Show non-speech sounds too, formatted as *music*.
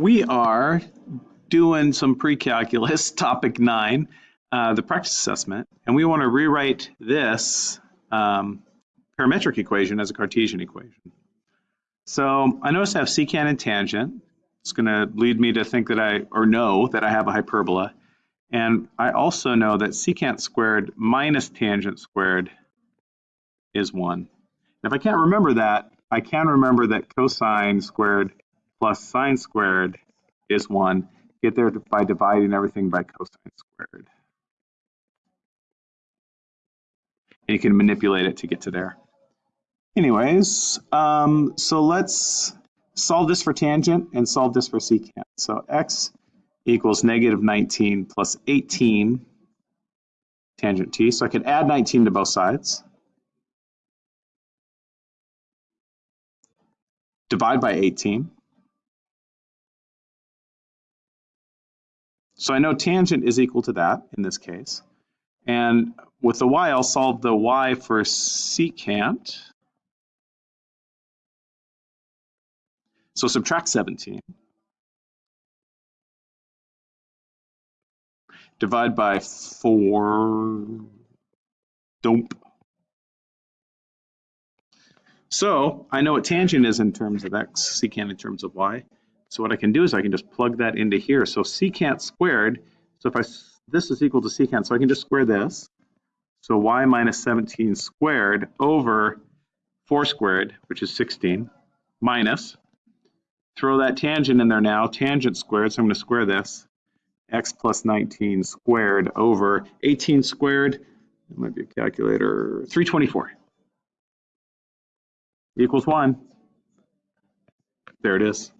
we are doing some pre-calculus, *laughs* topic nine, uh, the practice assessment, and we want to rewrite this um, parametric equation as a Cartesian equation. So I notice I have secant and tangent. It's going to lead me to think that I, or know that I have a hyperbola. And I also know that secant squared minus tangent squared is 1. And if I can't remember that, I can remember that cosine squared plus sine squared is 1. Get there by dividing everything by cosine squared. And you can manipulate it to get to there. Anyways, um, so let's solve this for tangent and solve this for secant. So x equals negative 19 plus 18 tangent t. So I could add 19 to both sides. Divide by 18. So I know tangent is equal to that in this case. And with the y, I'll solve the y for secant. So subtract 17. Divide by 4. Don't. So I know what tangent is in terms of x, secant in terms of y. So what I can do is I can just plug that into here. So secant squared, so if I, this is equal to secant, so I can just square this. So y minus 17 squared over 4 squared, which is 16, minus, throw that tangent in there now, tangent squared, so I'm going to square this, x plus 19 squared over 18 squared, it might be a calculator, 324 equals 1. There it is.